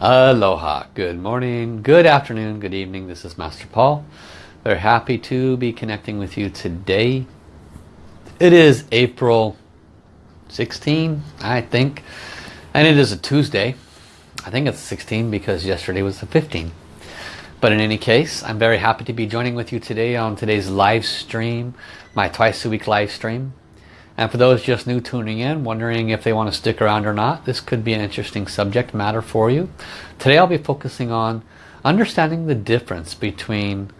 Aloha, good morning, good afternoon, good evening. This is Master Paul. Very happy to be connecting with you today. It is April 16, I think, and it is a Tuesday. I think it's 16 because yesterday was the 15. But in any case, I'm very happy to be joining with you today on today's live stream, my twice a week live stream. And for those just new tuning in, wondering if they want to stick around or not, this could be an interesting subject matter for you. Today I'll be focusing on understanding the difference between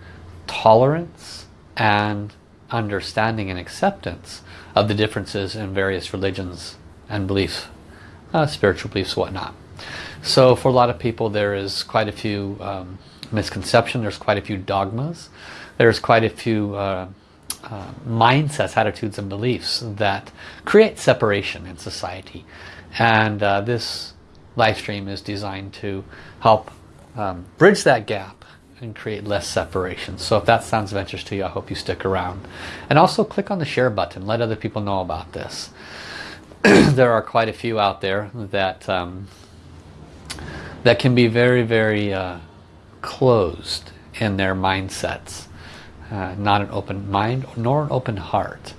tolerance and understanding and acceptance of the differences in various religions and beliefs, uh, spiritual beliefs, whatnot. So for a lot of people there is quite a few um, misconceptions, there's quite a few dogmas, there's quite a few uh, uh, mindsets, attitudes and beliefs that create separation in society. And uh, this live stream is designed to help um, bridge that gap and create less separation. So if that sounds of interest to you, I hope you stick around. And also click on the share button. Let other people know about this. there are quite a few out there that um, that can be very, very uh, closed in their mindsets uh, not an open mind nor an open heart.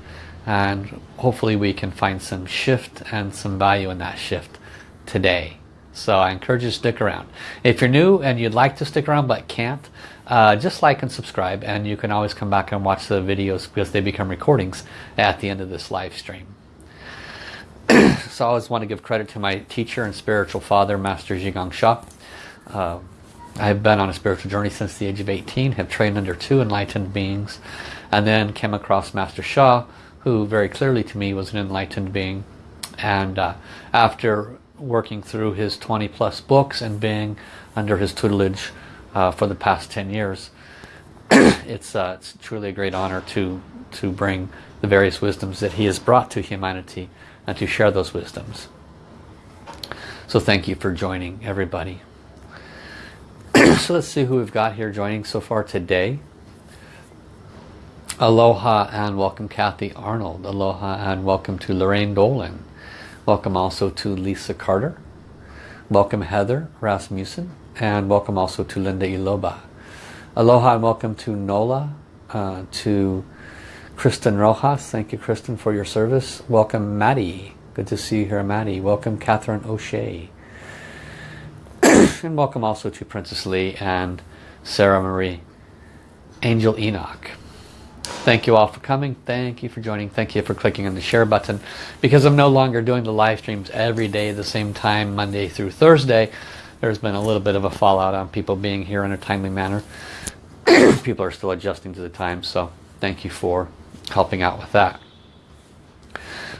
And hopefully we can find some shift and some value in that shift today. So I encourage you to stick around. If you're new and you'd like to stick around but can't uh, just like and subscribe and you can always come back and watch the videos because they become recordings at the end of this live stream. So I always want to give credit to my teacher and spiritual father Master Zhi Gang Sha. Uh, I've been on a spiritual journey since the age of 18, have trained under two enlightened beings, and then came across Master Sha, who very clearly to me was an enlightened being. And uh, after working through his 20 plus books and being under his tutelage uh, for the past 10 years, it's, uh, it's truly a great honor to, to bring the various wisdoms that he has brought to humanity and to share those wisdoms. So thank you for joining everybody. So let's see who we've got here joining so far today. Aloha and welcome Kathy Arnold. Aloha and welcome to Lorraine Dolan. Welcome also to Lisa Carter. Welcome Heather Rasmussen. And welcome also to Linda Iloba. Aloha and welcome to Nola, uh, to Kristen Rojas. Thank you Kristen for your service. Welcome Maddie. Good to see you here Maddie. Welcome Catherine O'Shea and welcome also to Princess Lee and Sarah Marie. Angel Enoch. Thank you all for coming. Thank you for joining. Thank you for clicking on the share button. Because I'm no longer doing the live streams every day at the same time, Monday through Thursday, there's been a little bit of a fallout on people being here in a timely manner. people are still adjusting to the time, so thank you for helping out with that.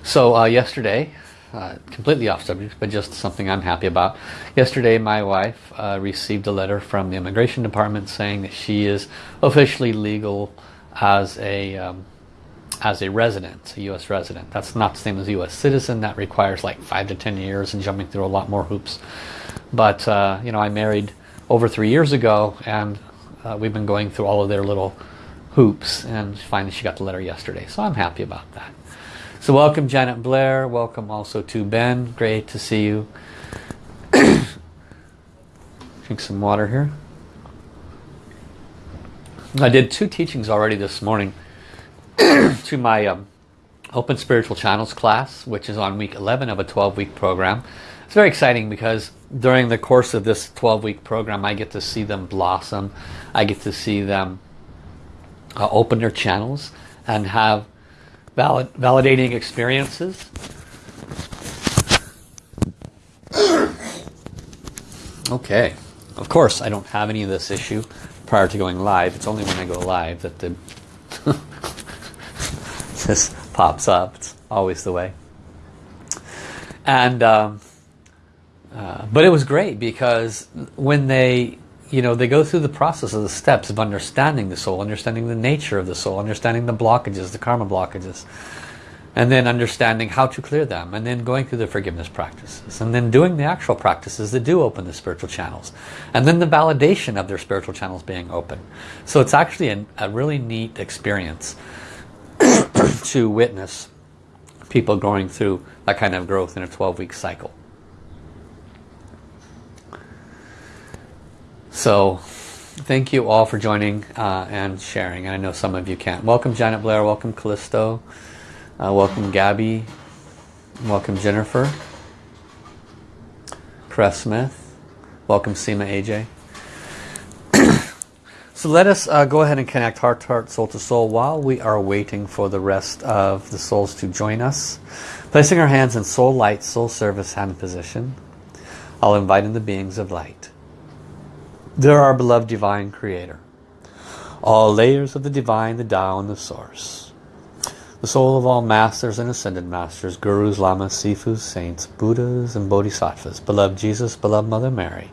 So uh, yesterday, uh, completely off subject, but just something I'm happy about. Yesterday my wife uh, received a letter from the immigration department saying that she is officially legal as a um, as a resident, a U.S. resident. That's not the same as a U.S. citizen. That requires like five to ten years and jumping through a lot more hoops. But uh, you know, I married over three years ago, and uh, we've been going through all of their little hoops, and finally she got the letter yesterday. So I'm happy about that. So welcome Janet Blair, welcome also to Ben, great to see you. Drink some water here. I did two teachings already this morning to my um, Open Spiritual Channels class, which is on week 11 of a 12-week program. It's very exciting because during the course of this 12-week program, I get to see them blossom. I get to see them uh, open their channels and have valid, validating experiences. Okay, of course I don't have any of this issue prior to going live. It's only when I go live that the this pops up. It's always the way. And um, uh, but it was great because when they you know, they go through the process of the steps of understanding the soul, understanding the nature of the soul, understanding the blockages, the karma blockages, and then understanding how to clear them, and then going through the forgiveness practices, and then doing the actual practices that do open the spiritual channels, and then the validation of their spiritual channels being open. So it's actually a, a really neat experience to witness people going through that kind of growth in a 12-week cycle. So thank you all for joining uh, and sharing. And I know some of you can't. Welcome Janet Blair, welcome Callisto, uh, welcome Gabby, welcome Jennifer, Press Smith, welcome Seema AJ. So let us uh, go ahead and connect heart to heart, soul to soul while we are waiting for the rest of the souls to join us. Placing our hands in soul light, soul service hand position. I'll invite in the beings of light. They're our beloved divine creator. All layers of the divine, the Tao and the source. The soul of all masters and ascended masters, gurus, lamas, sifus, saints, buddhas and bodhisattvas. Beloved Jesus, beloved Mother Mary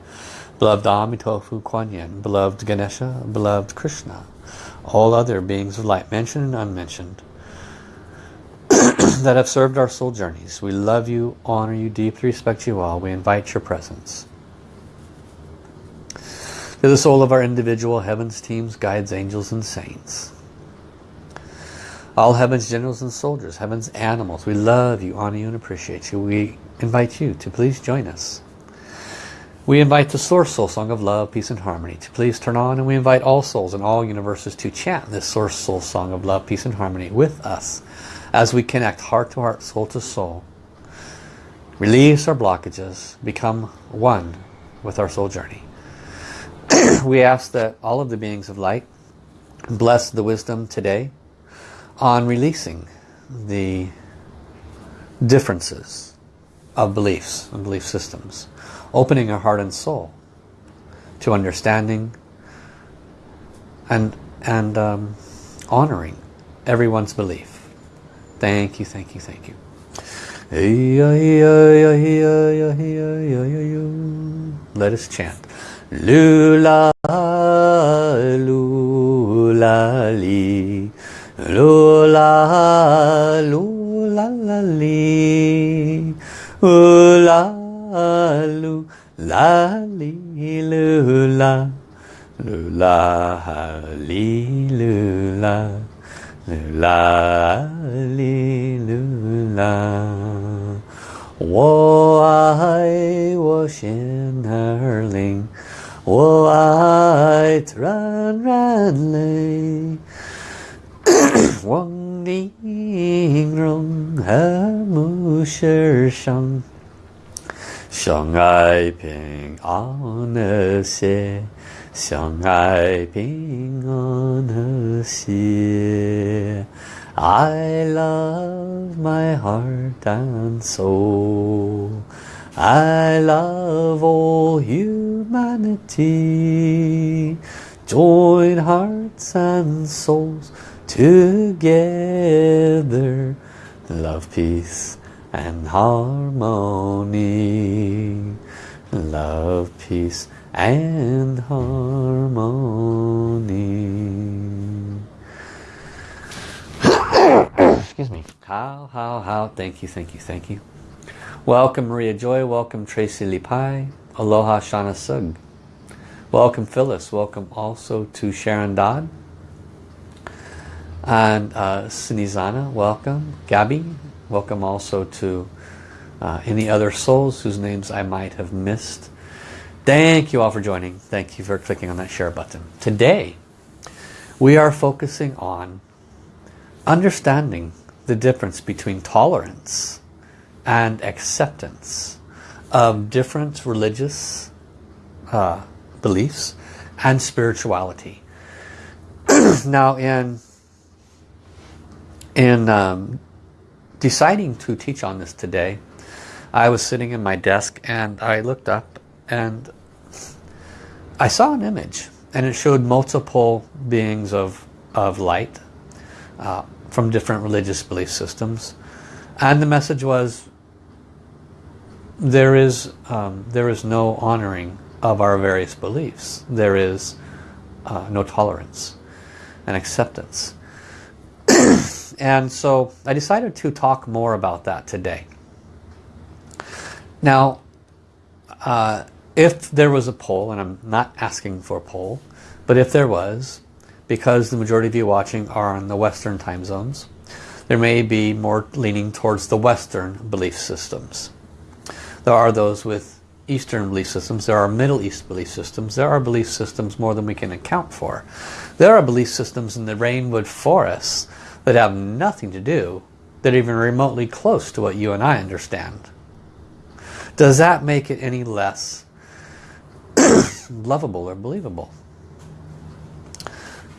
beloved Amitofu Kuan Yin, beloved Ganesha, beloved Krishna, all other beings of light, mentioned and unmentioned, that have served our soul journeys. We love you, honor you, deeply respect you all. We invite your presence. To the soul of our individual heavens, teams, guides, angels, and saints. All heavens, generals, and soldiers, heavens, animals. We love you, honor you, and appreciate you. We invite you to please join us we invite the Source Soul Song of Love, Peace and Harmony to please turn on and we invite all souls in all universes to chant this Source Soul Song of Love, Peace and Harmony with us as we connect heart to heart, soul to soul. Release our blockages, become one with our soul journey. We ask that all of the beings of light bless the wisdom today on releasing the differences of beliefs and belief systems opening our heart and soul to understanding and and um, honoring everyone's belief. Thank you, thank you, thank you. Let us chant. Lula, lula, li. Lula, lula, li. Lula, lu la li lu la lu la li lu la lu la li lu la 我爱我心儿灵， white run run Wang Ding Rong Her Mu Shi Shang. Shang Ai Ping An Er Xie Shang Ai Ping An Er Xie I love my heart and soul. I love all humanity. Join hearts and souls together. Love, peace and harmony. Love, peace and harmony. Excuse me. How, how, how. Thank you, thank you, thank you. Welcome Maria Joy. Welcome Tracy Lipai. Aloha Shana Sug. Welcome Phyllis. Welcome also to Sharon Dodd. And uh, Sinizana, welcome. Gabby, Welcome also to uh, any other souls whose names I might have missed. Thank you all for joining. Thank you for clicking on that share button. Today, we are focusing on understanding the difference between tolerance and acceptance of different religious uh, beliefs and spirituality. now in in um, deciding to teach on this today, I was sitting in my desk and I looked up and I saw an image and it showed multiple beings of, of light uh, from different religious belief systems. And the message was, there is, um, there is no honoring of our various beliefs. There is uh, no tolerance and acceptance. And so I decided to talk more about that today. Now, uh, if there was a poll, and I'm not asking for a poll, but if there was, because the majority of you watching are in the Western time zones, there may be more leaning towards the Western belief systems. There are those with Eastern belief systems, there are Middle East belief systems, there are belief systems more than we can account for. There are belief systems in the rainwood forests that have nothing to do, that are even remotely close to what you and I understand. Does that make it any less lovable or believable?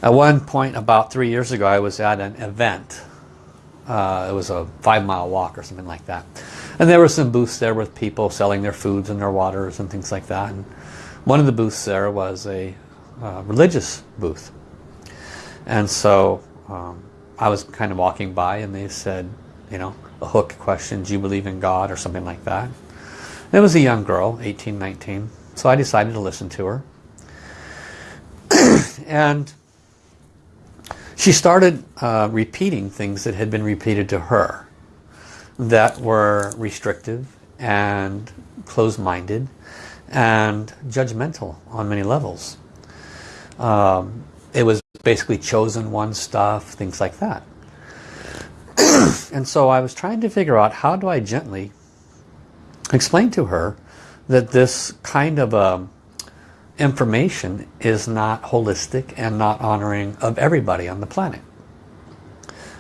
At one point about three years ago I was at an event. Uh, it was a five mile walk or something like that. And there were some booths there with people selling their foods and their waters and things like that. And one of the booths there was a uh, religious booth. And so um, I was kind of walking by and they said, you know, a hook question, do you believe in God or something like that. And it was a young girl, 18, 19. So I decided to listen to her. and she started uh, repeating things that had been repeated to her that were restrictive and closed-minded and judgmental on many levels. Um, it was basically chosen one stuff, things like that. and so I was trying to figure out how do I gently explain to her that this kind of um, information is not holistic and not honoring of everybody on the planet.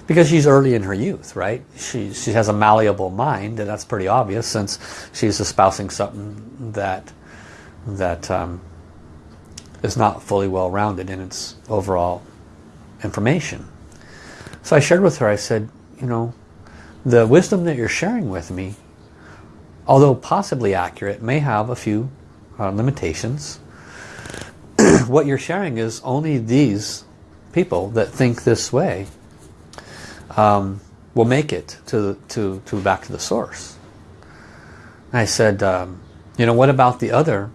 Because she's early in her youth, right? She, she has a malleable mind, and that's pretty obvious since she's espousing something that, that um, is not fully well-rounded in its overall information. So I shared with her, I said, you know, the wisdom that you're sharing with me, although possibly accurate, may have a few uh, limitations what you're sharing is only these people that think this way um, will make it to, to, to back to the source. I said, um, you know, what about the other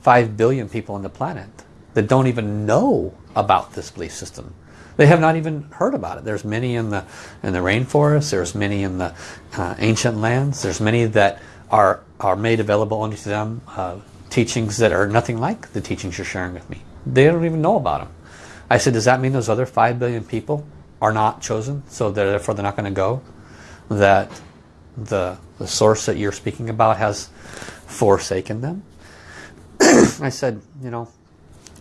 5 billion people on the planet that don't even know about this belief system? They have not even heard about it. There's many in the in the rainforest. There's many in the uh, ancient lands. There's many that are are made available only to them. Uh, teachings that are nothing like the teachings you're sharing with me. They don't even know about them. I said, does that mean those other 5 billion people are not chosen? So therefore they're not going to go? That the, the source that you're speaking about has forsaken them? I said, you know,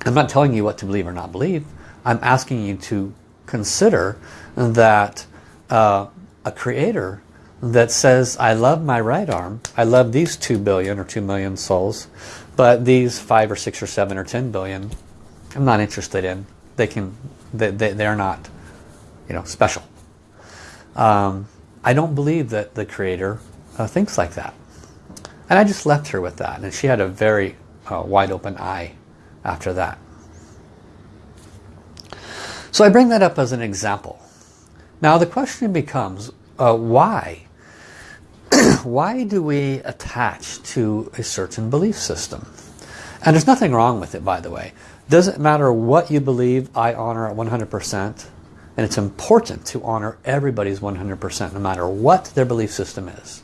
I'm not telling you what to believe or not believe. I'm asking you to consider that uh, a creator that says, I love my right arm, I love these 2 billion or 2 million souls, but these 5 or 6 or 7 or 10 billion I'm not interested in. They can, they, they, they're not, you know, special. Um, I don't believe that the Creator uh, thinks like that. And I just left her with that. And she had a very uh, wide open eye after that. So I bring that up as an example. Now the question becomes, uh, why? why do we attach to a certain belief system? And there's nothing wrong with it, by the way. Doesn't matter what you believe, I honor at 100%. And it's important to honor everybody's 100% no matter what their belief system is.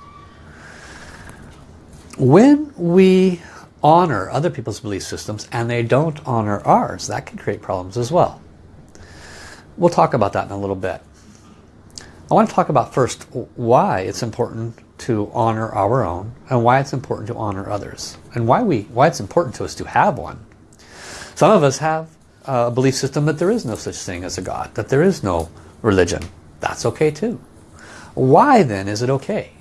When we honor other people's belief systems and they don't honor ours, that can create problems as well. We'll talk about that in a little bit. I want to talk about first why it's important to honor our own and why it's important to honor others and why we why it's important to us to have one some of us have a belief system that there is no such thing as a God, that there is no religion. That's okay too. Why then is it okay?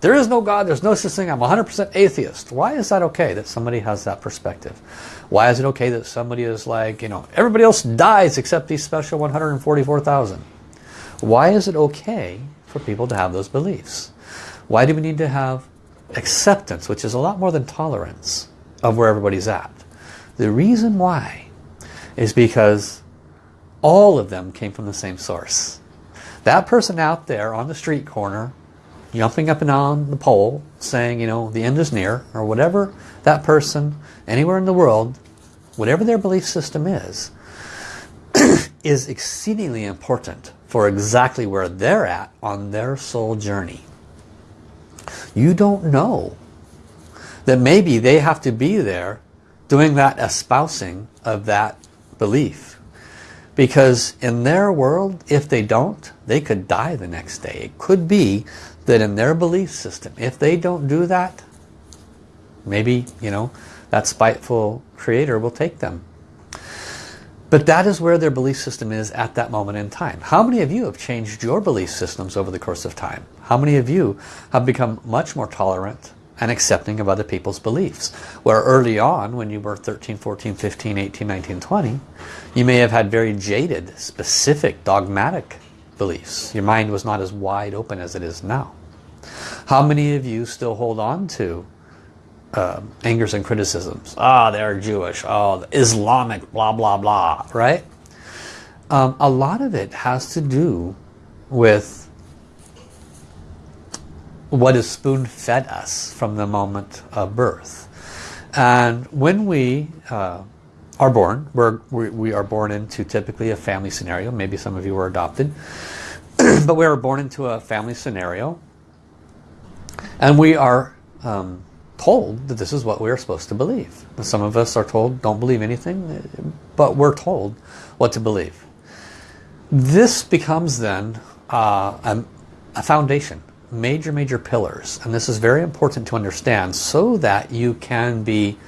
There is no God, there's no such thing, I'm 100% atheist. Why is that okay that somebody has that perspective? Why is it okay that somebody is like, you know, everybody else dies except these special 144,000? Why is it okay for people to have those beliefs? Why do we need to have acceptance, which is a lot more than tolerance of where everybody's at? The reason why is because all of them came from the same source. That person out there on the street corner, jumping up and on the pole, saying, you know, the end is near, or whatever that person, anywhere in the world, whatever their belief system is, is exceedingly important for exactly where they're at on their soul journey. You don't know that maybe they have to be there doing that espousing of that belief. Because in their world, if they don't, they could die the next day. It could be that in their belief system, if they don't do that, Maybe, you know, that spiteful creator will take them. But that is where their belief system is at that moment in time. How many of you have changed your belief systems over the course of time? How many of you have become much more tolerant and accepting of other people's beliefs? Where early on, when you were 13, 14, 15, 18, 19, 20, you may have had very jaded, specific, dogmatic beliefs. Your mind was not as wide open as it is now. How many of you still hold on to uh, angers and criticisms? Ah, oh, they're Jewish. Oh, Islamic, blah, blah, blah, right? Um, a lot of it has to do with what is spoon-fed us from the moment of birth. And when we uh, are born, we're, we, we are born into typically a family scenario. Maybe some of you were adopted. but we are born into a family scenario and we are um, told that this is what we are supposed to believe. Some of us are told don't believe anything, but we're told what to believe. This becomes then uh, a, a foundation, major, major pillars. And this is very important to understand so that you can be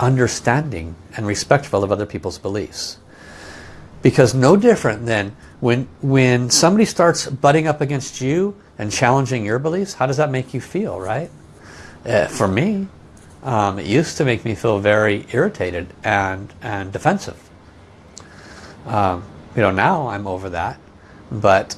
understanding and respectful of other people's beliefs. Because no different than when, when somebody starts butting up against you and challenging your beliefs, how does that make you feel, right? Uh, for me, um, it used to make me feel very irritated and, and defensive. Um, you know, now I'm over that. But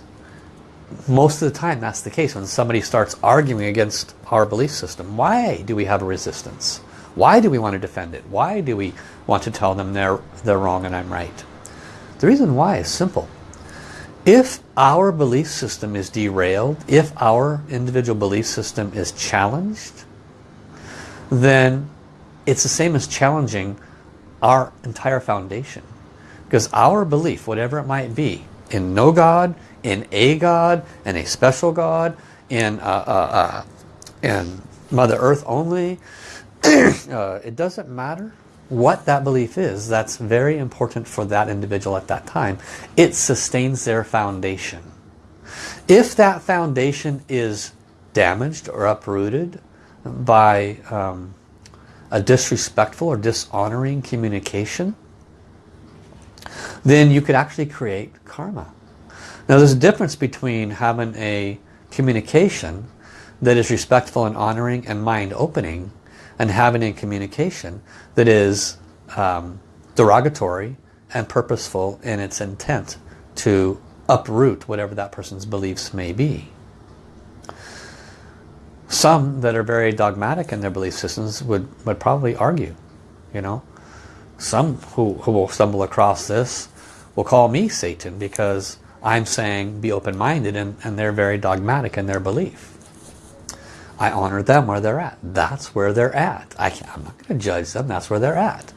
most of the time that's the case when somebody starts arguing against our belief system. Why do we have a resistance? Why do we want to defend it? Why do we want to tell them they're, they're wrong and I'm right? The reason why is simple. If our belief system is derailed, if our individual belief system is challenged, then it's the same as challenging our entire foundation. Because our belief, whatever it might be, in no God, in a God, in a special God, in, uh, uh, uh, in Mother Earth only, uh, it doesn't matter what that belief is, that's very important for that individual at that time. It sustains their foundation. If that foundation is damaged or uprooted by um, a disrespectful or dishonoring communication, then you could actually create karma. Now there's a difference between having a communication that is respectful and honoring and mind opening and having a communication that is um, derogatory and purposeful in its intent to uproot whatever that person's beliefs may be. Some that are very dogmatic in their belief systems would, would probably argue, you know. Some who, who will stumble across this will call me Satan because I'm saying be open-minded and, and they're very dogmatic in their belief. I honor them where they're at. That's where they're at. I am not going to judge them. That's where they're at.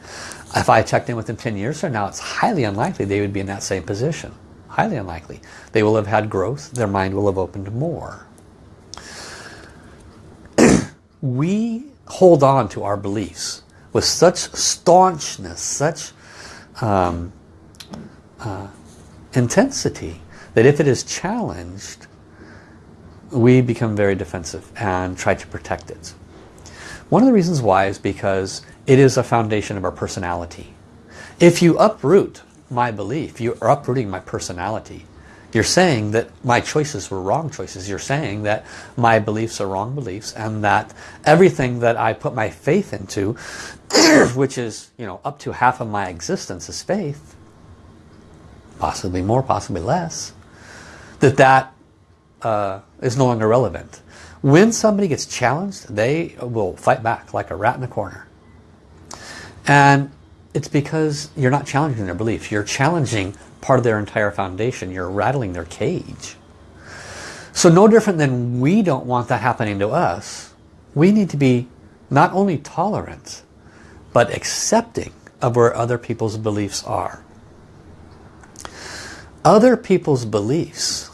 If I checked in with them 10 years from now, it's highly unlikely they would be in that same position. Highly unlikely. They will have had growth. Their mind will have opened more. we hold on to our beliefs with such staunchness, such um, uh, intensity, that if it is challenged, we become very defensive and try to protect it. One of the reasons why is because it is a foundation of our personality. If you uproot my belief, you're uprooting my personality. You're saying that my choices were wrong choices. You're saying that my beliefs are wrong beliefs and that everything that I put my faith into, which is you know up to half of my existence is faith, possibly more, possibly less, that that uh, is no longer relevant. When somebody gets challenged, they will fight back like a rat in a corner. And it's because you're not challenging their beliefs. You're challenging part of their entire foundation. You're rattling their cage. So no different than we don't want that happening to us. We need to be not only tolerant, but accepting of where other people's beliefs are. Other people's beliefs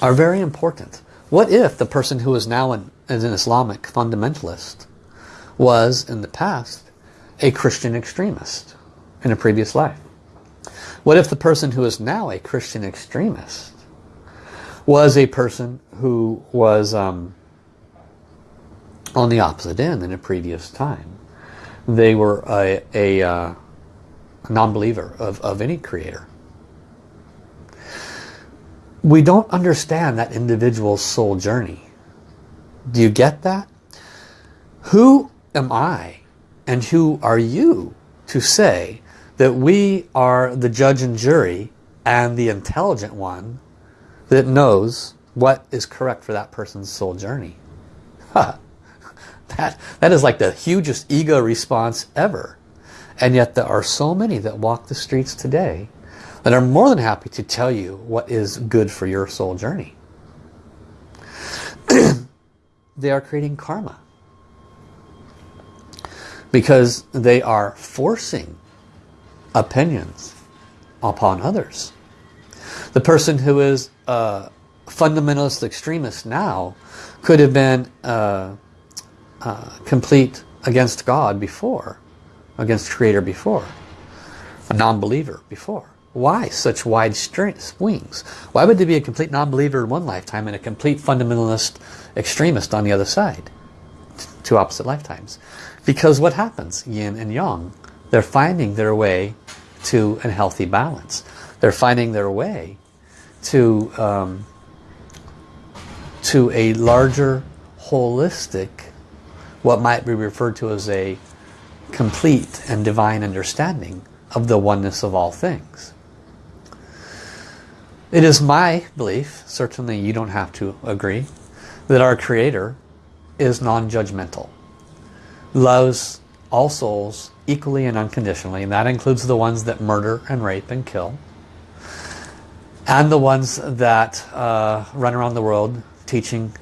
are very important. What if the person who is now an, an Islamic fundamentalist was in the past a Christian extremist in a previous life? What if the person who is now a Christian extremist was a person who was um, on the opposite end in a previous time. They were a, a, uh, non-believer of, of any creator. We don't understand that individual's soul journey. Do you get that? Who am I and who are you to say that we are the judge and jury and the intelligent one that knows what is correct for that person's soul journey. that, that is like the hugest ego response ever. And yet there are so many that walk the streets today that are more than happy to tell you what is good for your soul journey. they are creating karma. Because they are forcing opinions upon others. The person who is a fundamentalist extremist now could have been uh, uh, complete against God before, against Creator before, a non-believer before. Why such wide swings? Why would there be a complete non-believer in one lifetime and a complete fundamentalist extremist on the other side? Two opposite lifetimes. Because what happens? Yin and Yang. They're finding their way to a healthy balance. They're finding their way to um, to a larger holistic what might be referred to as a complete and divine understanding of the oneness of all things. It is my belief, certainly you don't have to agree, that our Creator is non-judgmental. Loves all souls equally and unconditionally. And that includes the ones that murder and rape and kill. And the ones that uh, run around the world teaching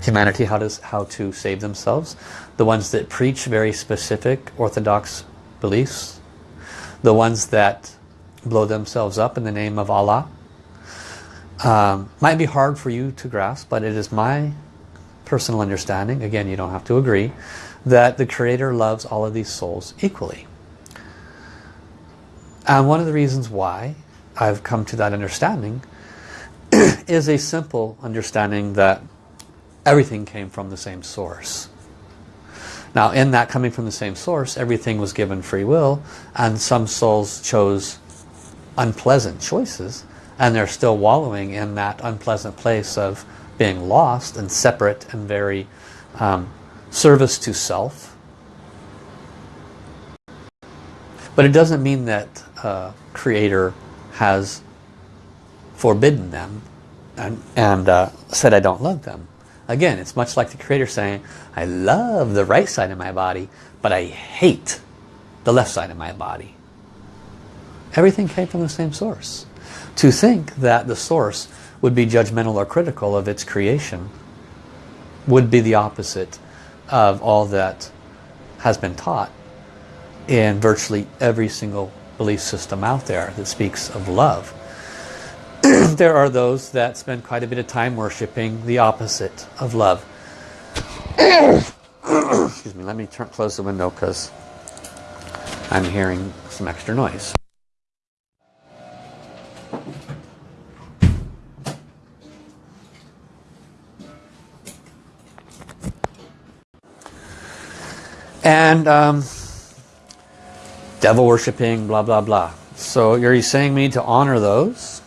humanity how to, how to save themselves. The ones that preach very specific orthodox beliefs. The ones that blow themselves up in the name of Allah. Um, might be hard for you to grasp, but it is my personal understanding, again you don't have to agree, that the Creator loves all of these souls equally. And one of the reasons why I've come to that understanding is a simple understanding that everything came from the same source. Now in that coming from the same source, everything was given free will and some souls chose unpleasant choices and they're still wallowing in that unpleasant place of being lost and separate and very um, service to self. But it doesn't mean that uh, Creator has forbidden them and, and uh, said I don't love them. Again, it's much like the Creator saying, I love the right side of my body, but I hate the left side of my body. Everything came from the same source. To think that the source would be judgmental or critical of its creation would be the opposite of all that has been taught in virtually every single belief system out there that speaks of love. there are those that spend quite a bit of time worshipping the opposite of love. Excuse me, let me turn, close the window because I'm hearing some extra noise. And um, devil worshipping, blah, blah, blah. So you're you saying we need to honor those?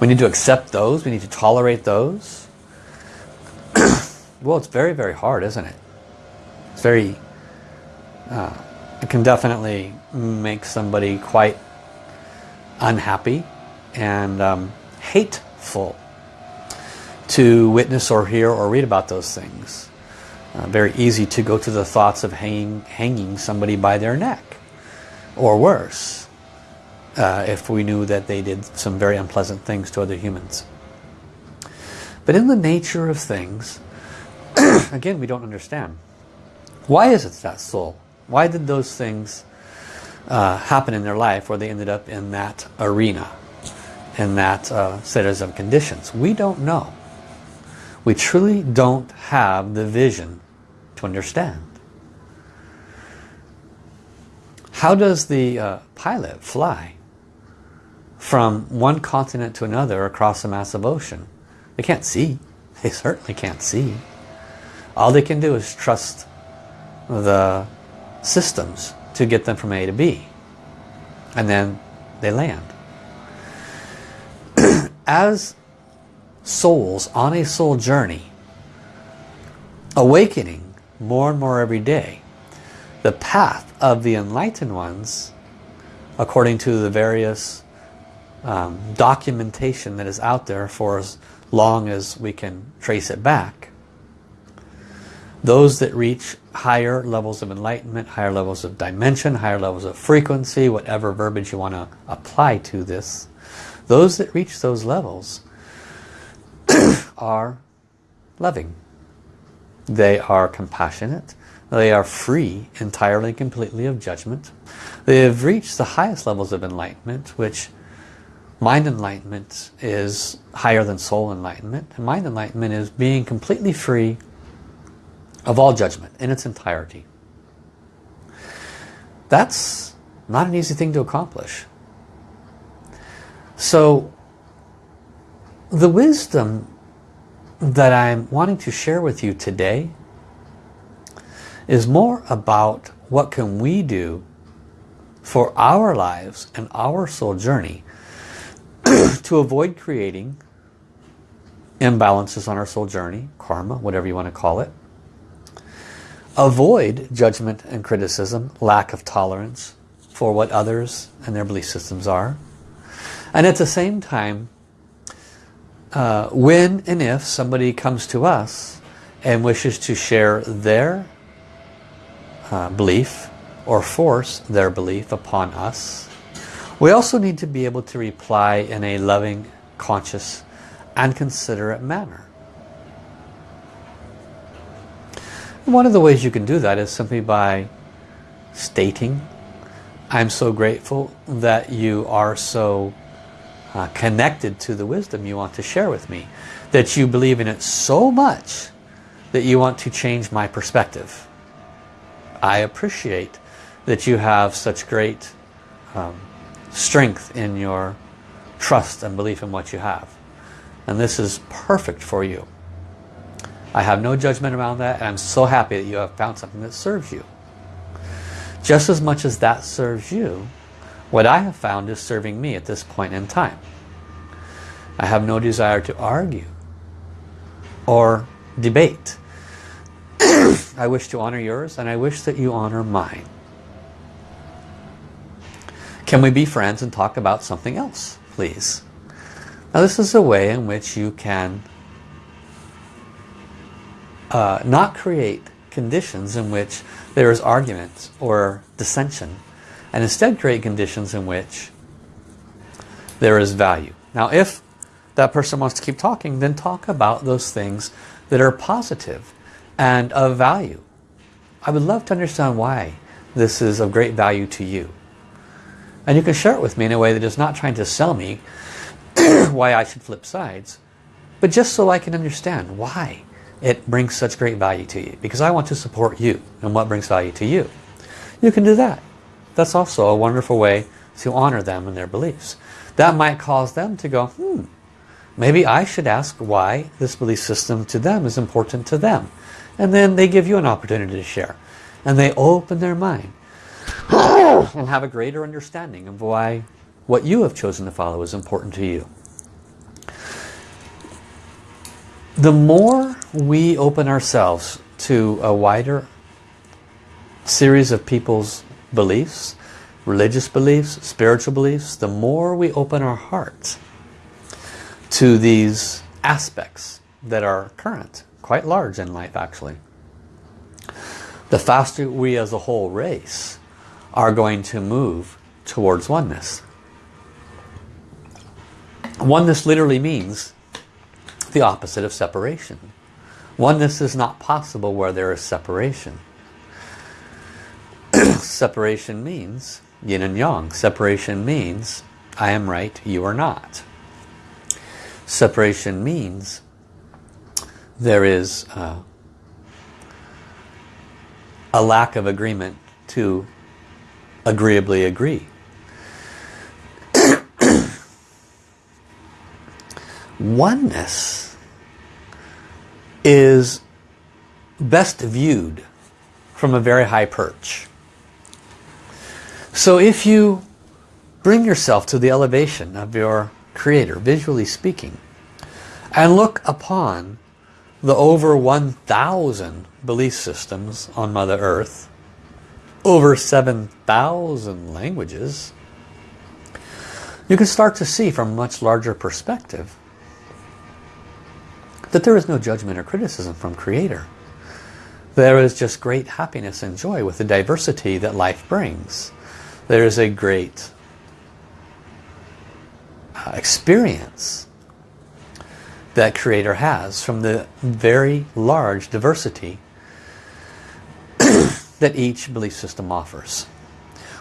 We need to accept those? We need to tolerate those? well, it's very, very hard, isn't it? It's very, uh, it can definitely make somebody quite unhappy and um, hateful to witness or hear or read about those things. Uh, very easy to go to the thoughts of hanging, hanging somebody by their neck or worse uh, if we knew that they did some very unpleasant things to other humans. But in the nature of things, again, we don't understand. Why is it that soul? Why did those things uh, happen in their life where they ended up in that arena, in that uh, of conditions? We don't know. We truly don't have the vision to understand. How does the uh, pilot fly from one continent to another across a massive ocean? They can't see. They certainly can't see. All they can do is trust the systems to get them from A to B. And then they land. As souls on a soul journey, awakening more and more every day, the path of the enlightened ones, according to the various um, documentation that is out there for as long as we can trace it back, those that reach higher levels of enlightenment, higher levels of dimension, higher levels of frequency, whatever verbiage you want to apply to this, those that reach those levels are loving. They are compassionate. They are free entirely completely of judgment. They have reached the highest levels of enlightenment, which mind enlightenment is higher than soul enlightenment. And mind enlightenment is being completely free of all judgment in its entirety. That's not an easy thing to accomplish. So the wisdom that I'm wanting to share with you today is more about what can we do for our lives and our soul journey to avoid creating imbalances on our soul journey, karma, whatever you want to call it, avoid judgment and criticism, lack of tolerance for what others and their belief systems are. And at the same time, uh, when and if somebody comes to us and wishes to share their uh, belief or force their belief upon us, we also need to be able to reply in a loving, conscious, and considerate manner. One of the ways you can do that is simply by stating, I'm so grateful that you are so uh, connected to the wisdom you want to share with me. That you believe in it so much that you want to change my perspective. I appreciate that you have such great um, strength in your trust and belief in what you have. And this is perfect for you. I have no judgment around that and I'm so happy that you have found something that serves you. Just as much as that serves you, what I have found is serving me at this point in time. I have no desire to argue or debate. I wish to honor yours and I wish that you honor mine. Can we be friends and talk about something else, please? Now this is a way in which you can uh, not create conditions in which there is argument or dissension and instead create conditions in which there is value. Now if that person wants to keep talking, then talk about those things that are positive and of value. I would love to understand why this is of great value to you. And you can share it with me in a way that is not trying to sell me why I should flip sides, but just so I can understand why it brings such great value to you. Because I want to support you and what brings value to you. You can do that. That's also a wonderful way to honor them and their beliefs. That might cause them to go, hmm, maybe I should ask why this belief system to them is important to them. And then they give you an opportunity to share. And they open their mind and have a greater understanding of why what you have chosen to follow is important to you. The more we open ourselves to a wider series of people's beliefs, religious beliefs, spiritual beliefs, the more we open our hearts to these aspects that are current, quite large in life actually, the faster we as a whole race are going to move towards oneness. Oneness literally means the opposite of separation. Oneness is not possible where there is separation. Separation means yin and yang. Separation means I am right, you are not. Separation means there is uh, a lack of agreement to agreeably agree. Oneness is best viewed from a very high perch. So if you bring yourself to the elevation of your creator, visually speaking, and look upon the over 1,000 belief systems on Mother Earth, over 7,000 languages, you can start to see from a much larger perspective that there is no judgment or criticism from Creator. There is just great happiness and joy with the diversity that life brings. There is a great uh, experience that Creator has from the very large diversity that each belief system offers.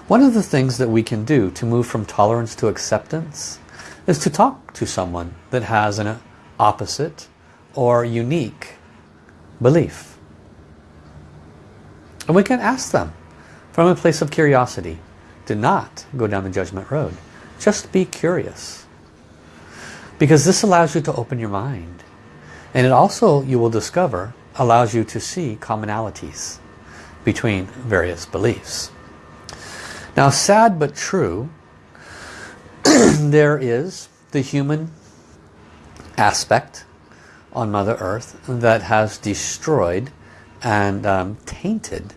One of the things that we can do to move from tolerance to acceptance is to talk to someone that has an opposite or unique belief. And we can ask them from a place of curiosity. Do not go down the judgment road. Just be curious. Because this allows you to open your mind. And it also, you will discover, allows you to see commonalities between various beliefs. Now sad but true, there is the human aspect on Mother Earth that has destroyed and um, tainted,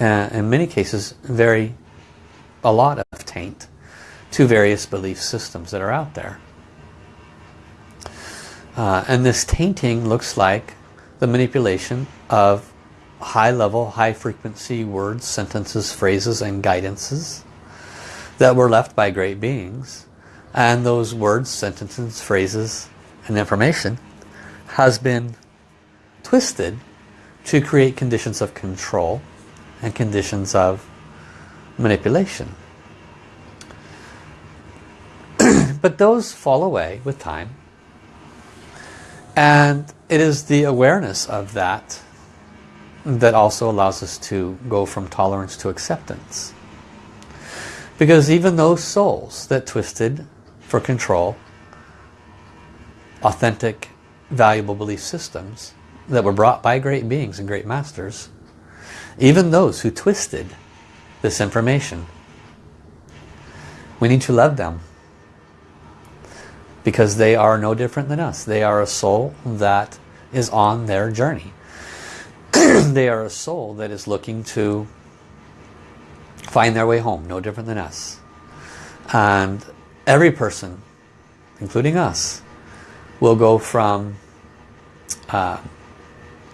uh, in many cases, very a lot of taint to various belief systems that are out there. Uh, and this tainting looks like the manipulation of high-level, high-frequency words, sentences, phrases, and guidances that were left by great beings. And those words, sentences, phrases, and information has been twisted to create conditions of control and conditions of manipulation. but those fall away with time and it is the awareness of that that also allows us to go from tolerance to acceptance. Because even those souls that twisted for control authentic, valuable belief systems that were brought by great beings and great masters, even those who twisted this information, we need to love them because they are no different than us. They are a soul that is on their journey. they are a soul that is looking to find their way home, no different than us. And every person, including us, will go from uh,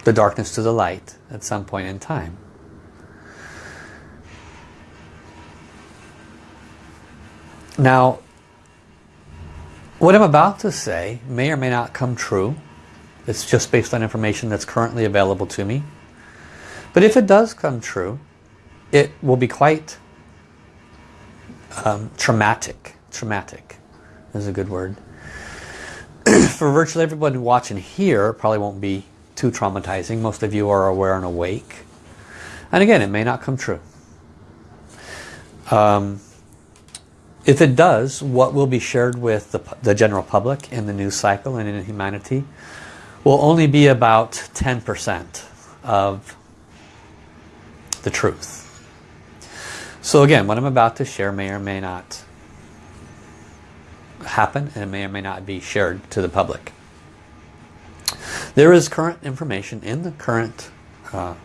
the darkness to the light at some point in time. Now, what I'm about to say may or may not come true. It's just based on information that's currently available to me. But if it does come true, it will be quite um, traumatic. Traumatic is a good word. for virtually everyone watching here, probably won't be too traumatizing. Most of you are aware and awake. And again, it may not come true. Um, if it does, what will be shared with the, the general public in the news cycle and in humanity will only be about 10% of the truth. So again, what I'm about to share may or may not happen and it may or may not be shared to the public. There is current information in the current uh,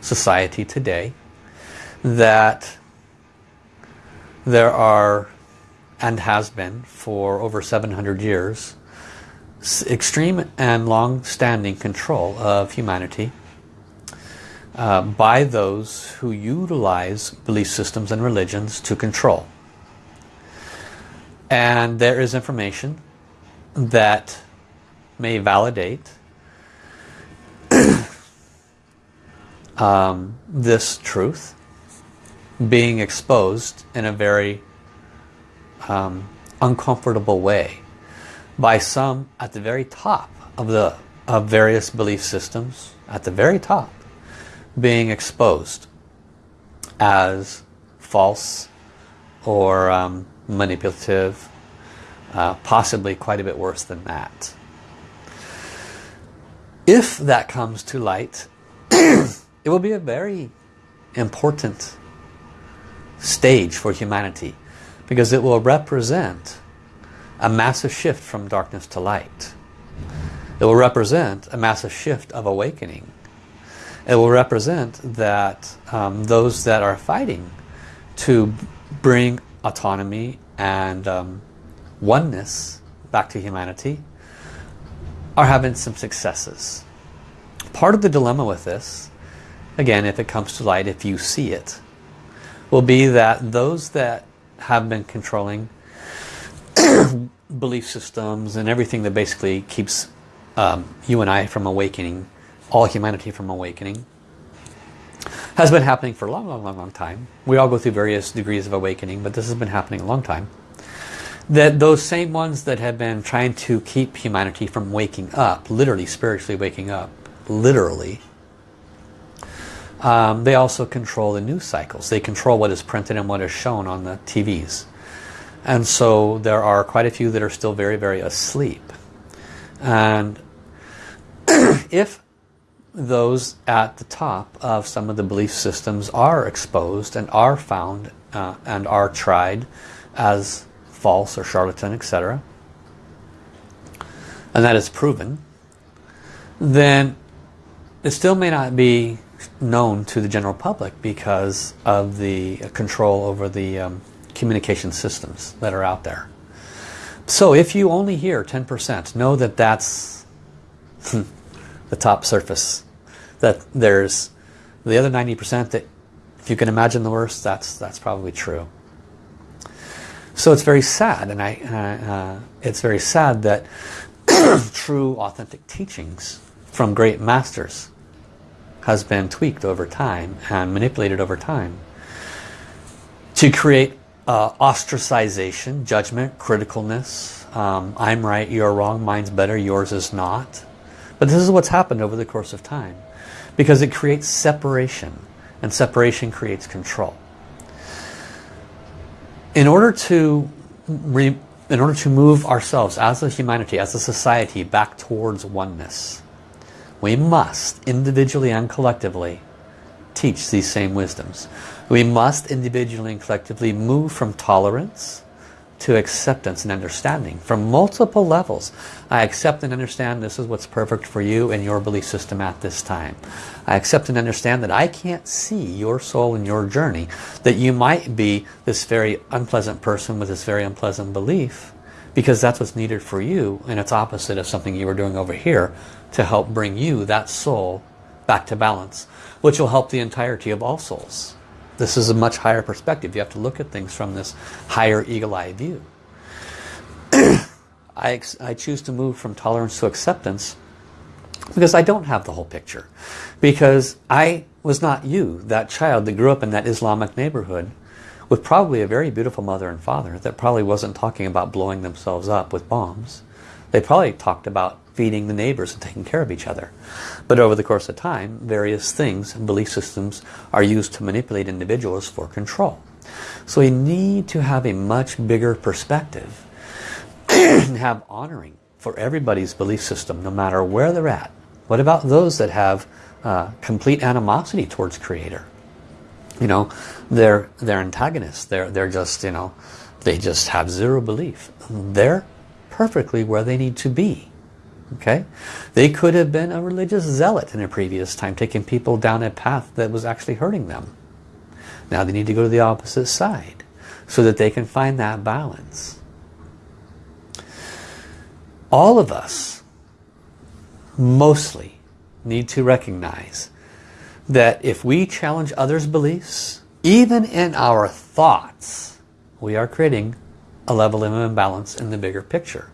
society today that there are and has been for over 700 years extreme and long-standing control of humanity uh, by those who utilize belief systems and religions to control. And there is information that may validate um, this truth being exposed in a very um, uncomfortable way by some at the very top of the of various belief systems at the very top being exposed as false or um, manipulative, uh, possibly quite a bit worse than that. if that comes to light, it will be a very important stage for humanity because it will represent a massive shift from darkness to light. It will represent a massive shift of awakening. It will represent that um, those that are fighting to bring autonomy and um, oneness back to humanity are having some successes. Part of the dilemma with this, again, if it comes to light, if you see it, will be that those that have been controlling belief systems and everything that basically keeps um, you and I from awakening, all humanity from awakening, has been happening for a long, long, long, long time. We all go through various degrees of awakening, but this has been happening a long time that those same ones that have been trying to keep humanity from waking up, literally spiritually waking up, literally, um, they also control the news cycles. They control what is printed and what is shown on the TVs. And so there are quite a few that are still very, very asleep. And if those at the top of some of the belief systems are exposed and are found uh, and are tried as false or charlatan, etc., and that is proven, then it still may not be known to the general public because of the control over the um, communication systems that are out there. So if you only hear 10%, know that that's the top surface. That there's the other 90% that if you can imagine the worst, that's, that's probably true. So it's very sad, and I, uh, it's very sad that true authentic teachings from great masters has been tweaked over time and manipulated over time to create uh, ostracization, judgment, criticalness. Um, I'm right, you're wrong, mine's better, yours is not. But this is what's happened over the course of time because it creates separation and separation creates control in order to in order to move ourselves as a humanity, as a society back towards oneness, we must individually and collectively teach these same wisdoms. We must individually and collectively move from tolerance to acceptance and understanding from multiple levels. I accept and understand this is what's perfect for you and your belief system at this time. I accept and understand that I can't see your soul and your journey, that you might be this very unpleasant person with this very unpleasant belief because that's what's needed for you and it's opposite of something you were doing over here to help bring you, that soul, back to balance, which will help the entirety of all souls. This is a much higher perspective. You have to look at things from this higher eagle-eye view. I, I choose to move from tolerance to acceptance because I don't have the whole picture. Because I was not you, that child that grew up in that Islamic neighborhood with probably a very beautiful mother and father that probably wasn't talking about blowing themselves up with bombs. They probably talked about feeding the neighbors and taking care of each other. But over the course of time, various things and belief systems are used to manipulate individuals for control. So we need to have a much bigger perspective and have honoring for everybody's belief system, no matter where they're at. What about those that have uh, complete animosity towards Creator? You know, they're, they're antagonists. They're, they're just, you know, they just have zero belief. They're perfectly where they need to be. Okay, They could have been a religious zealot in a previous time, taking people down a path that was actually hurting them. Now they need to go to the opposite side so that they can find that balance. All of us mostly need to recognize that if we challenge others' beliefs, even in our thoughts, we are creating a level of imbalance in the bigger picture.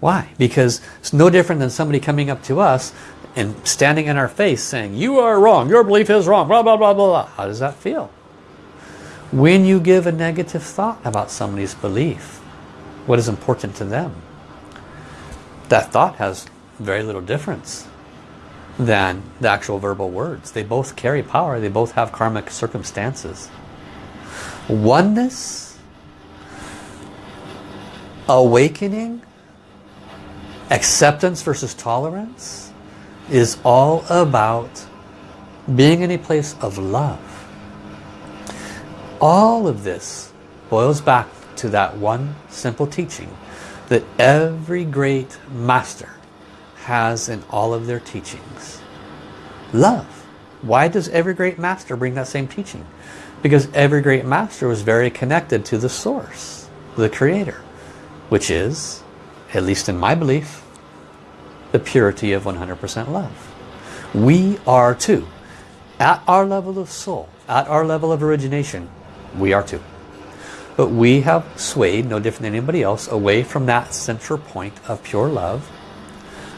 Why? Because it's no different than somebody coming up to us and standing in our face saying, you are wrong, your belief is wrong, blah, blah, blah, blah, blah. How does that feel? When you give a negative thought about somebody's belief, what is important to them, that thought has very little difference than the actual verbal words. They both carry power. They both have karmic circumstances. Oneness, awakening, Acceptance versus tolerance is all about being in a place of love. All of this boils back to that one simple teaching that every great master has in all of their teachings. Love. Why does every great master bring that same teaching? Because every great master was very connected to the source, the creator, which is, at least in my belief, the purity of 100% love. We are too. At our level of soul, at our level of origination, we are too. But we have swayed, no different than anybody else, away from that central point of pure love.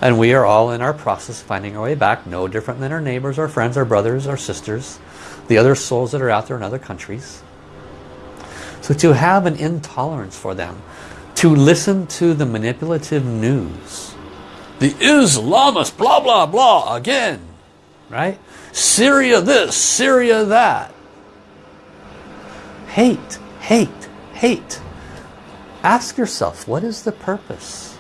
And we are all in our process finding our way back, no different than our neighbors, our friends, our brothers, our sisters, the other souls that are out there in other countries. So to have an intolerance for them, to listen to the manipulative news, the Islamist blah blah blah again, right? Syria this, Syria that. Hate, hate, hate. Ask yourself, what is the purpose?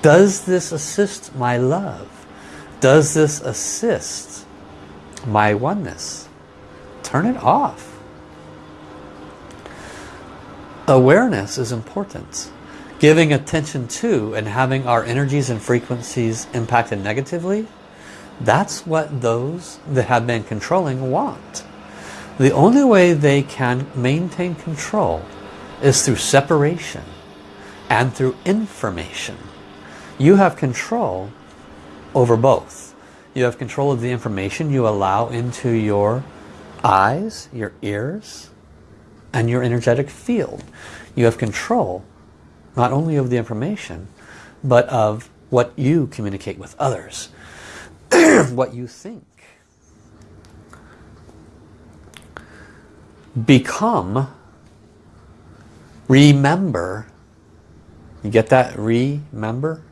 Does this assist my love? Does this assist my oneness? Turn it off. Awareness is important. Giving attention to and having our energies and frequencies impacted negatively that's what those that have been controlling want. The only way they can maintain control is through separation and through information. You have control over both. You have control of the information you allow into your eyes, your ears, and your energetic field. You have control not only of the information, but of what you communicate with others. what you think. Become, remember, you get that remember?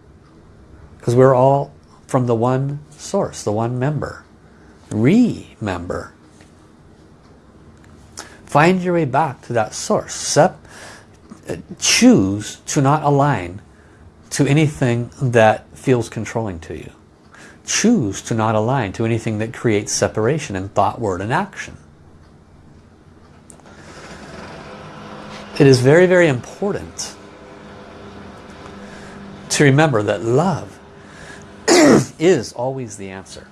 Because we're all from the one source, the one member. Remember. Find your way back to that source. Sep uh, choose to not align to anything that feels controlling to you choose to not align to anything that creates separation in thought, word, and action. It is very, very important to remember that love is always the answer.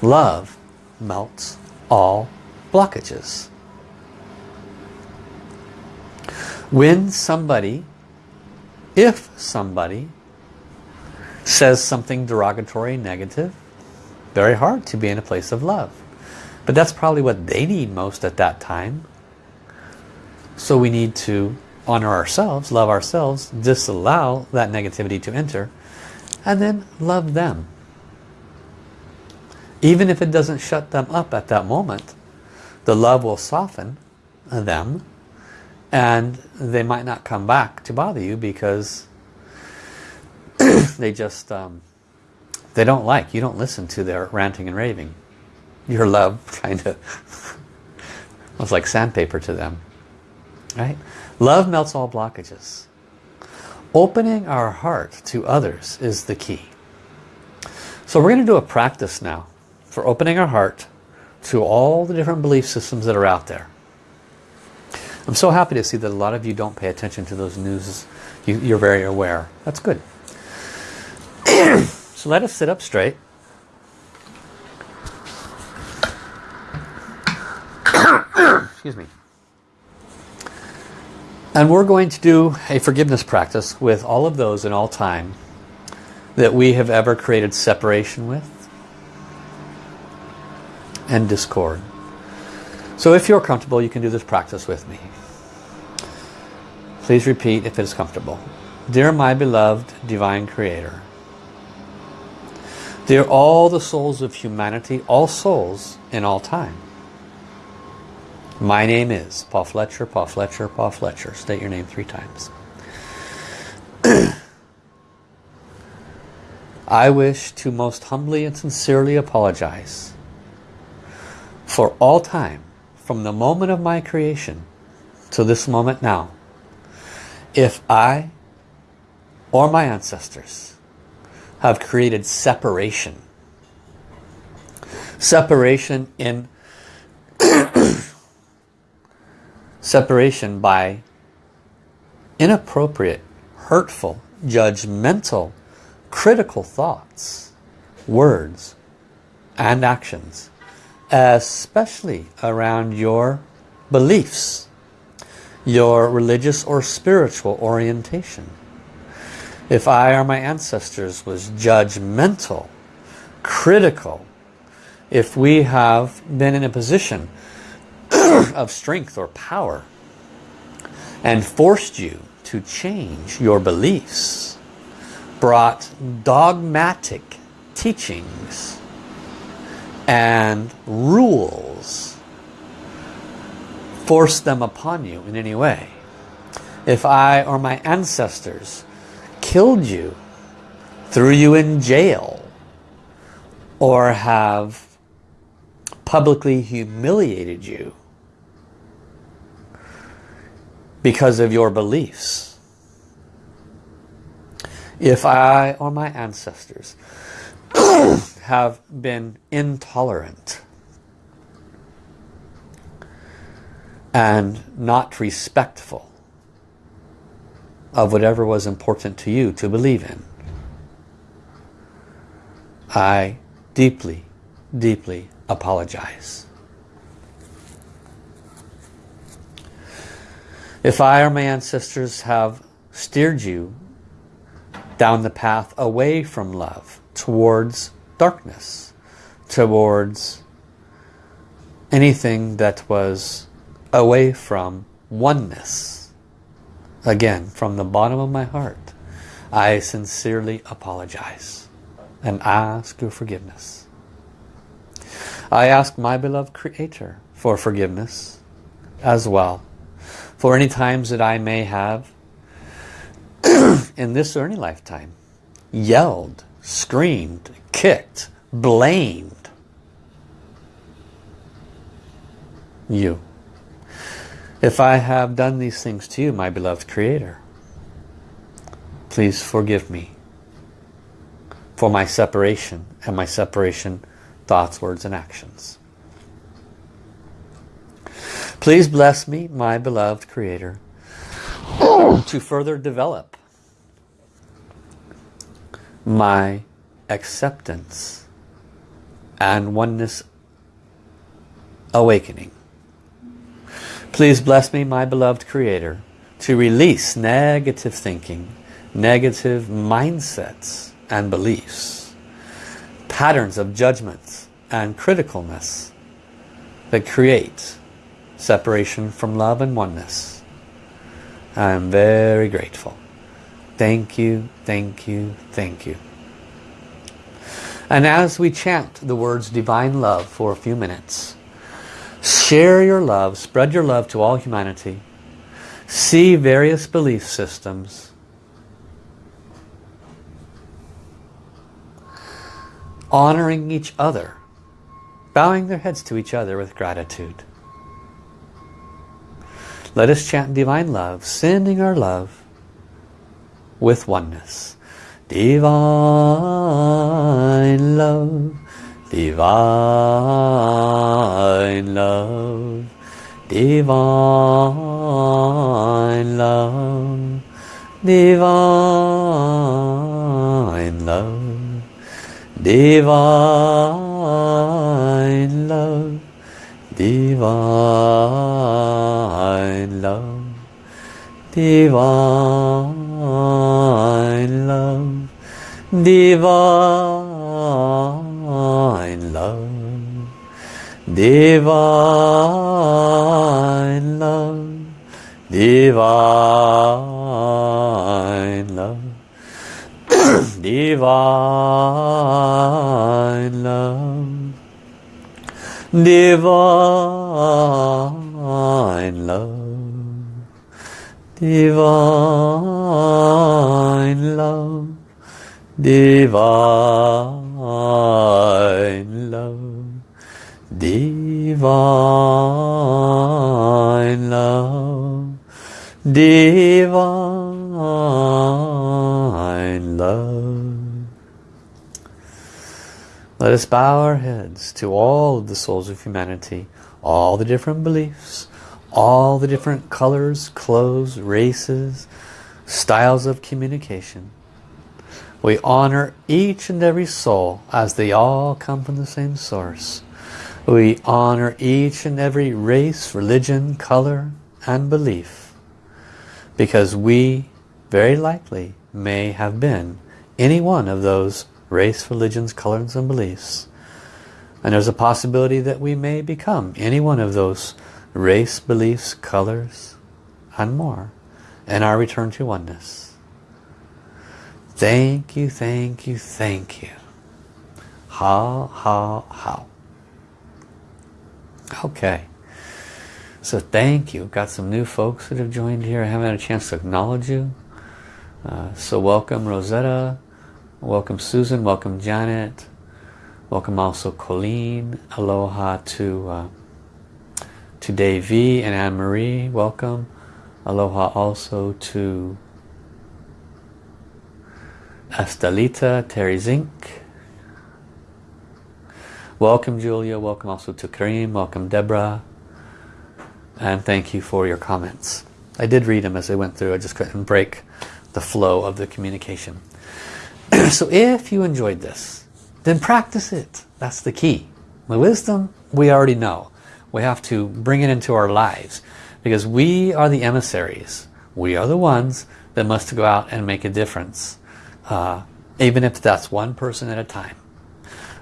Love melts all blockages. When somebody, if somebody says something derogatory, negative, very hard to be in a place of love. But that's probably what they need most at that time. So we need to honor ourselves, love ourselves, disallow that negativity to enter, and then love them. Even if it doesn't shut them up at that moment, the love will soften them and they might not come back to bother you because they just um, they don't like you don't listen to their ranting and raving. Your love kind of was like sandpaper to them right? Love melts all blockages. Opening our heart to others is the key. So we're going to do a practice now for opening our heart to all the different belief systems that are out there I'm so happy to see that a lot of you don't pay attention to those news you, you're very aware that's good so let us sit up straight. Excuse me. And we're going to do a forgiveness practice with all of those in all time that we have ever created separation with and discord. So if you're comfortable, you can do this practice with me. Please repeat if it is comfortable. Dear my beloved Divine Creator, they're all the souls of humanity, all souls in all time. My name is Paul Fletcher, Paul Fletcher, Paul Fletcher. State your name three times. I wish to most humbly and sincerely apologize for all time, from the moment of my creation to this moment now, if I or my ancestors have created separation. Separation in separation by inappropriate, hurtful, judgmental, critical thoughts, words, and actions, especially around your beliefs, your religious or spiritual orientation. If I or my ancestors was judgmental, critical, if we have been in a position of strength or power and forced you to change your beliefs, brought dogmatic teachings and rules, force them upon you in any way. If I or my ancestors killed you, threw you in jail, or have publicly humiliated you because of your beliefs. If I or my ancestors have been intolerant and not respectful of whatever was important to you to believe in, I deeply, deeply apologize. If I or my ancestors have steered you down the path away from love, towards darkness, towards anything that was away from oneness, again, from the bottom of my heart, I sincerely apologize and ask your forgiveness. I ask my beloved Creator for forgiveness as well for any times that I may have in this or any lifetime yelled, screamed, kicked, blamed you. If I have done these things to you, my beloved Creator, please forgive me for my separation and my separation thoughts, words, and actions. Please bless me, my beloved Creator, to further develop my acceptance and oneness awakening. Please bless me, my beloved Creator, to release negative thinking, negative mindsets and beliefs, patterns of judgments, and criticalness that create separation from love and oneness. I am very grateful. Thank you, thank you, thank you. And as we chant the words divine love for a few minutes, share your love, spread your love to all humanity, see various belief systems, honoring each other bowing their heads to each other with gratitude. Let us chant divine love, sending our love with oneness. Divine love, divine love, divine love, divine love, divine love, divine love, divine love, divine love, divine love, divine love, divine love, divine love. Divine love, divine love, divine love, divine love. Let us bow our heads to all of the souls of humanity, all the different beliefs, all the different colors, clothes, races, styles of communication. We honor each and every soul as they all come from the same source. We honor each and every race, religion, color, and belief. Because we, very likely, may have been any one of those race, religions, colors, and beliefs. And there's a possibility that we may become any one of those race, beliefs, colors, and more in our return to oneness. Thank you, thank you, thank you. How, how, how. Okay. So thank you. Got some new folks that have joined here. I haven't had a chance to acknowledge you. Uh, so welcome Rosetta. Welcome Susan. Welcome Janet. Welcome also Colleen. Aloha to uh, to Davy and Anne-Marie. Welcome. Aloha also to Estelita, Terry Zink. Welcome Julia, welcome also to Kareem, welcome Deborah. And thank you for your comments. I did read them as I went through, I just couldn't break the flow of the communication. so if you enjoyed this, then practice it. That's the key. The wisdom, we already know. We have to bring it into our lives because we are the emissaries. We are the ones that must go out and make a difference. Uh, even if that's one person at a time.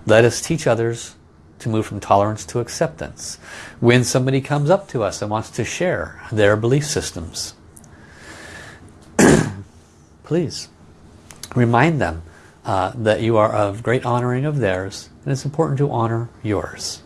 Let us teach others to move from tolerance to acceptance. When somebody comes up to us and wants to share their belief systems, please remind them uh, that you are of great honoring of theirs and it's important to honor yours.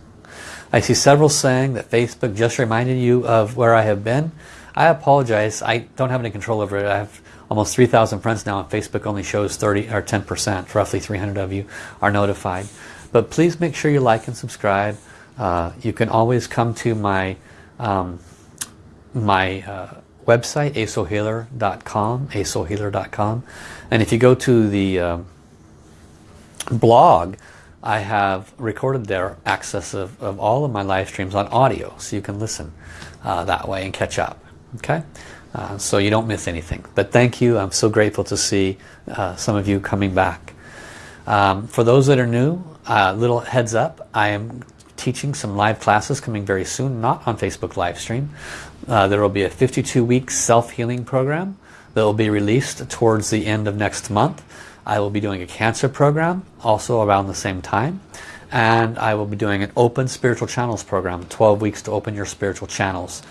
I see several saying that Facebook just reminded you of where I have been. I apologize. I don't have any control over it. I have almost 3,000 friends now on Facebook only shows 30 or 10%. Roughly 300 of you are notified. But please make sure you like and subscribe. Uh, you can always come to my um, my uh, website, asoulhealer.com, asoulhealer.com. And if you go to the um, blog, I have recorded there access of, of all of my live streams on audio, so you can listen uh, that way and catch up. Okay, uh, so you don't miss anything. But thank you. I'm so grateful to see uh, some of you coming back. Um, for those that are new, uh, little heads up, I am teaching some live classes coming very soon, not on Facebook live stream. Uh, there will be a 52 week self-healing program that will be released towards the end of next month. I will be doing a cancer program also around the same time. And I will be doing an open spiritual channels program, 12 weeks to open your spiritual channels,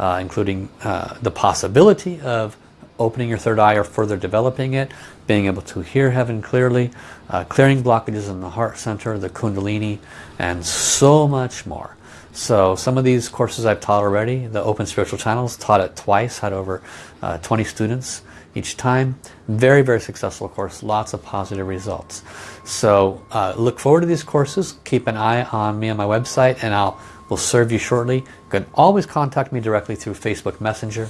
uh, including uh, the possibility of opening your third eye or further developing it, being able to hear heaven clearly, uh, clearing blockages in the heart center, the kundalini, and so much more. So some of these courses I've taught already, the Open Spiritual Channels, taught it twice, had over uh, 20 students each time. Very, very successful course, lots of positive results. So uh, look forward to these courses. Keep an eye on me on my website and I'll will serve you shortly. You can always contact me directly through Facebook Messenger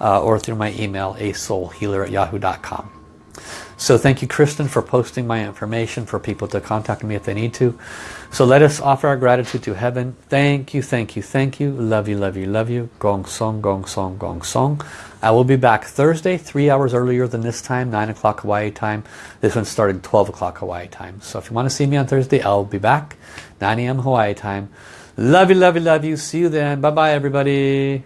uh, or through my email, asoulhealer at yahoo.com. So thank you, Kristen, for posting my information for people to contact me if they need to. So let us offer our gratitude to heaven. Thank you, thank you, thank you. Love you, love you, love you. Gong song, gong song, gong song. I will be back Thursday, three hours earlier than this time, 9 o'clock Hawaii time. This one started 12 o'clock Hawaii time. So if you want to see me on Thursday, I'll be back, 9 a.m. Hawaii time. Love you, love you, love you. See you then. Bye-bye, everybody.